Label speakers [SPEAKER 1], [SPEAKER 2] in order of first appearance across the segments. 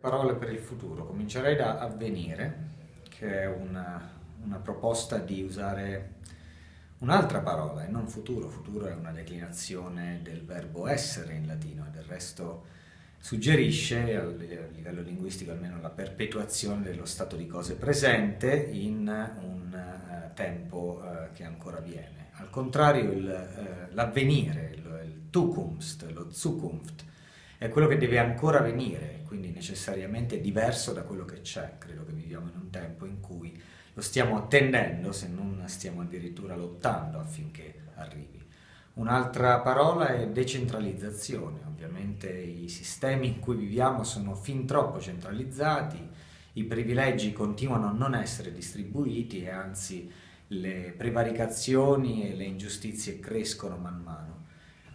[SPEAKER 1] Parole per il futuro. Comincerei da avvenire, che è una, una proposta di usare un'altra parola e non futuro. Futuro è una declinazione del verbo essere in latino e del resto suggerisce, a livello linguistico almeno, la perpetuazione dello stato di cose presente in un uh, tempo uh, che ancora viene. Al contrario, uh, l'avvenire, il, il Zukunft, lo Zukunft, è quello che deve ancora venire, quindi necessariamente diverso da quello che c'è. Credo che viviamo in un tempo in cui lo stiamo attendendo, se non stiamo addirittura lottando affinché arrivi. Un'altra parola è decentralizzazione, ovviamente i sistemi in cui viviamo sono fin troppo centralizzati, i privilegi continuano a non essere distribuiti e anzi le prevaricazioni e le ingiustizie crescono man mano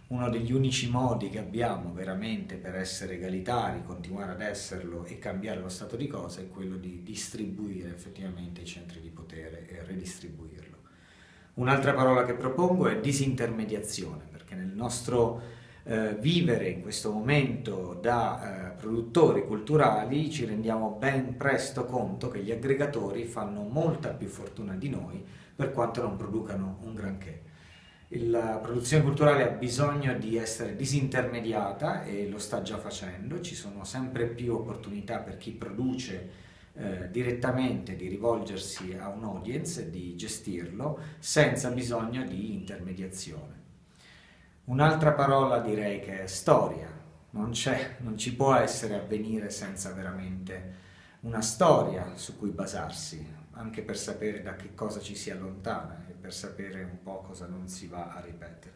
[SPEAKER 1] uno degli unici modi che abbiamo veramente per essere egalitari, continuare ad esserlo e cambiare lo stato di cose è quello di distribuire effettivamente i centri di potere e redistribuirlo. Un'altra parola che propongo è disintermediazione, perché nel nostro eh, vivere in questo momento da eh, produttori culturali ci rendiamo ben presto conto che gli aggregatori fanno molta più fortuna di noi per quanto non producano un granché la produzione culturale ha bisogno di essere disintermediata e lo sta già facendo, ci sono sempre più opportunità per chi produce eh, direttamente di rivolgersi a un audience e di gestirlo senza bisogno di intermediazione. Un'altra parola direi che è storia, non, non ci può essere avvenire senza veramente una storia su cui basarsi, anche per sapere da che cosa ci si allontana e per sapere un po' cosa non si va a ripetere.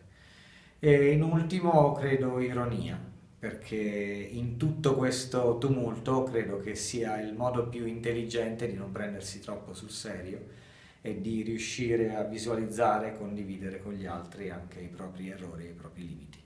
[SPEAKER 1] E in ultimo credo ironia, perché in tutto questo tumulto credo che sia il modo più intelligente di non prendersi troppo sul serio e di riuscire a visualizzare e condividere con gli altri anche i propri errori e i propri limiti.